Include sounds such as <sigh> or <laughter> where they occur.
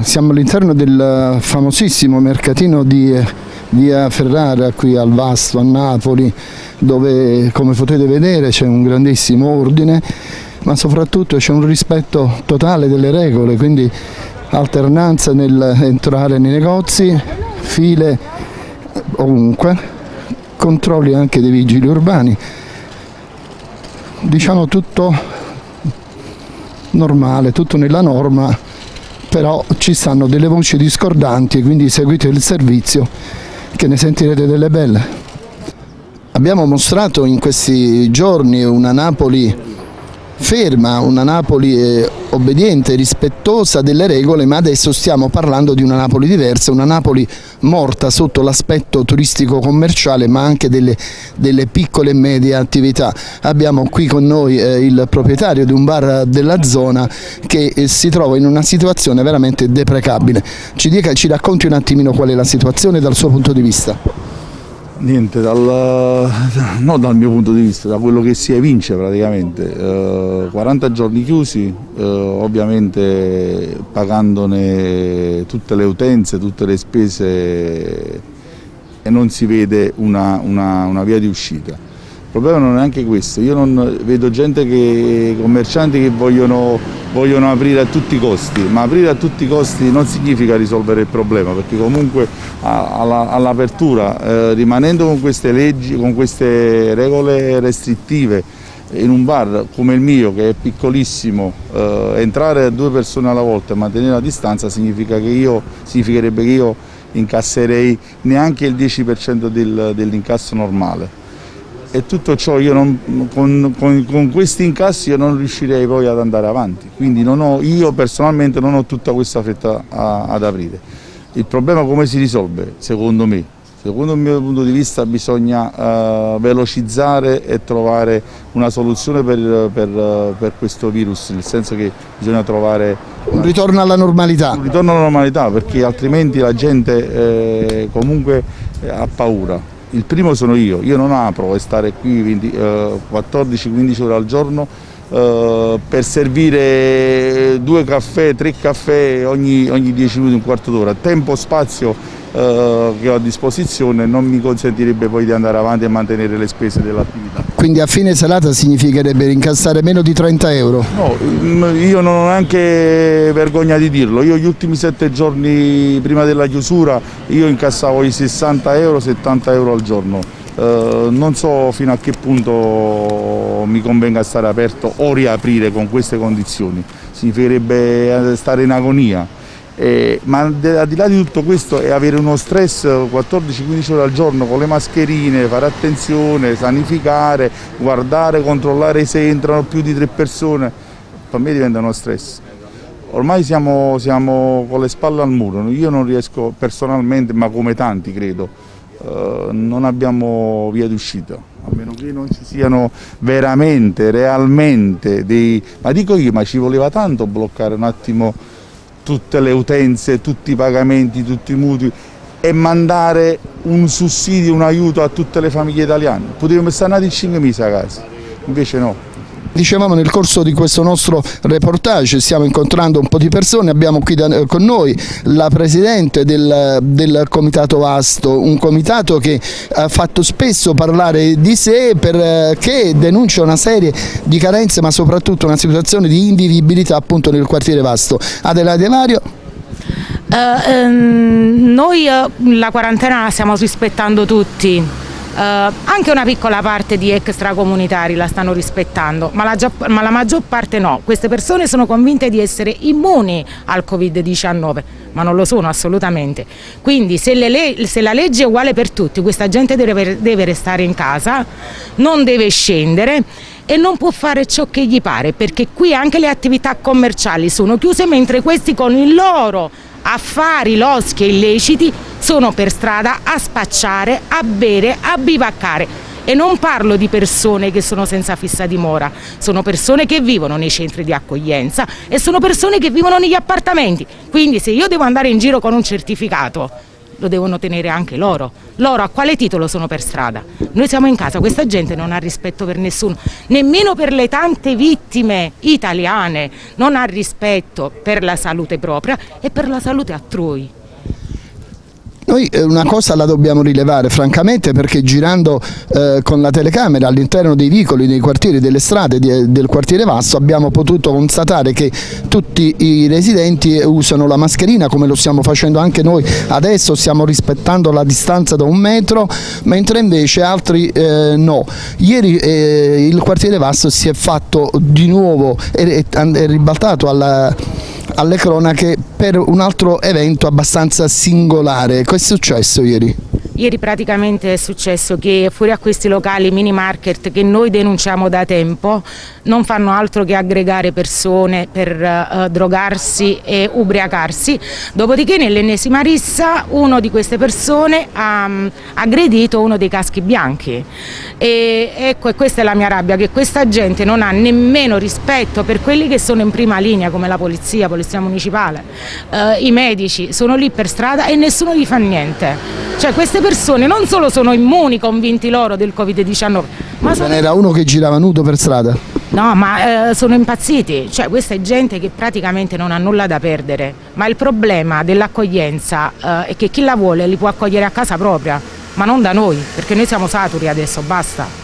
Siamo all'interno del famosissimo mercatino di via Ferrara qui al Vasto a Napoli dove come potete vedere c'è un grandissimo ordine ma soprattutto c'è un rispetto totale delle regole quindi alternanza nell'entrare nei negozi, file ovunque, controlli anche dei vigili urbani, diciamo tutto normale, tutto nella norma, però ci stanno delle voci discordanti quindi seguite il servizio che ne sentirete delle belle. Abbiamo mostrato in questi giorni una Napoli ferma, una Napoli eh, obbediente, rispettosa delle regole, ma adesso stiamo parlando di una Napoli diversa, una Napoli morta sotto l'aspetto turistico commerciale ma anche delle, delle, piccole e medie attività. Abbiamo qui con noi eh, il proprietario di un bar della zona che eh, si trova in una situazione veramente deprecabile. Ci, dica, ci racconti un attimino qual è la situazione dal suo punto di vista? Niente, dal, <laughs> no dal mio punto di vista, da quello che si evince praticamente, eh, 40 giorni chiusi, eh, ovviamente pagandone tutte le utenze, tutte le spese e non si vede una, una, una via di uscita. Il problema non è anche questo, io non, vedo gente che, commercianti che vogliono, vogliono, aprire a tutti i costi, ma aprire a tutti i costi non significa risolvere il problema, perché comunque all'apertura, eh, rimanendo con queste leggi, con queste regole restrittive, in un bar come il mio che è piccolissimo eh, entrare due persone alla volta e mantenere la distanza significa io, significherebbe che io incasserei neanche il 10% del, dell'incasso normale e tutto ciò non, con, con, con, questi incassi io non riuscirei poi ad andare avanti, quindi ho, io personalmente non ho tutta questa fretta a, ad aprire. Il problema come si risolve? Secondo me, secondo il mio punto di vista bisogna uh, velocizzare e trovare una soluzione per, per, per, questo virus, nel senso che bisogna trovare... Un ritorno alla normalità. Un ritorno alla normalità perché altrimenti la gente eh, comunque ha paura il primo sono io, io non apro e stare qui eh, 14-15 ore al giorno eh, per servire due caffè, tre caffè ogni, ogni 10 minuti, un quarto d'ora. Tempo, spazio eh, che ho a disposizione non mi consentirebbe poi di andare avanti e mantenere le spese dell'attività. Quindi a fine serata significherebbe incassare meno di 30 euro? No, mm, io non ho neanche vergogna di dirlo, io gli ultimi sette giorni prima della chiusura io incassavo i 60 euro, 70 euro al giorno. Uh, non so fino a che punto mi convenga stare aperto o riaprire con queste condizioni, significherebbe stare in agonia. Eh, ma al di là di tutto questo è avere uno stress 14-15 ore al giorno con le mascherine, fare attenzione, sanificare, guardare, controllare se entrano più di tre persone, per me diventa uno stress. Ormai siamo, siamo con le spalle al muro, io non riesco personalmente, ma come tanti credo, eh, non abbiamo via d'uscita, a meno che non ci siano veramente, realmente dei... Ma dico io, ma ci voleva tanto bloccare un attimo tutte le utenze, tutti i pagamenti, tutti i mutui e mandare un sussidio, un aiuto a tutte le famiglie italiane. Potevamo stare nati 5 mesi a casa, invece no. Dicevamo nel corso di questo nostro reportage, stiamo incontrando un po' di persone, abbiamo qui da, eh, con noi la Presidente del, del, Comitato Vasto, un comitato che ha fatto spesso parlare di sé perché eh, denuncia una serie di carenze ma soprattutto una situazione di invivibilità appunto nel quartiere Vasto. Adelaide Mario. Uh, um, noi uh, la quarantena la stiamo rispettando tutti, anche una piccola parte di extracomunitari la stanno rispettando, ma la, ma la, maggior parte no. Queste persone sono convinte di essere immuni al Covid-19, ma non lo sono assolutamente. Quindi se, se, la legge è uguale per tutti, questa gente deve, deve restare in casa, non deve scendere e non può fare ciò che gli pare, perché qui anche le attività commerciali sono chiuse, mentre questi con il loro affari, loschi e illeciti sono per strada a spacciare, a bere, a bivaccare e non parlo di persone che sono senza fissa dimora, sono persone che vivono nei centri di accoglienza e sono persone che vivono negli appartamenti, quindi se io devo andare in giro con un certificato lo devono tenere anche loro. Loro a quale titolo sono per strada? Noi siamo in casa, questa gente non ha rispetto per nessuno, nemmeno per le tante vittime italiane, non ha rispetto per la salute propria e per la salute altrui. Noi eh, una cosa la dobbiamo rilevare francamente perché girando eh, con la telecamera all'interno dei vicoli, dei quartieri, delle strade di, del quartiere Vasto abbiamo potuto constatare che tutti i residenti usano la mascherina come lo stiamo facendo anche noi adesso, stiamo rispettando la distanza da un metro mentre invece altri eh, no. Ieri eh, il quartiere Vasto si è fatto di nuovo, è, è ribaltato alla alle cronache per un altro evento abbastanza singolare. Cosa è successo ieri? Ieri praticamente è successo che fuori a questi locali mini market che noi denunciamo da tempo non fanno altro che aggregare persone per uh, drogarsi e ubriacarsi, dopodiché nell'ennesima rissa uno di queste persone ha um, aggredito uno dei caschi bianchi. E ecco e questa è la mia rabbia che questa gente non ha nemmeno rispetto per quelli che sono in prima linea come la polizia, polizia municipale, uh, i medici sono lì per strada e nessuno gli fa niente. Cioè queste persone non solo sono immuni, convinti loro del Covid-19, ma sono... n'era uno che girava nudo per strada? No, ma eh, sono impazziti, cioè questa è gente che praticamente non ha nulla da perdere, ma il problema dell'accoglienza eh, è che chi la vuole li può accogliere a casa propria, ma non da noi, perché noi siamo saturi adesso, basta.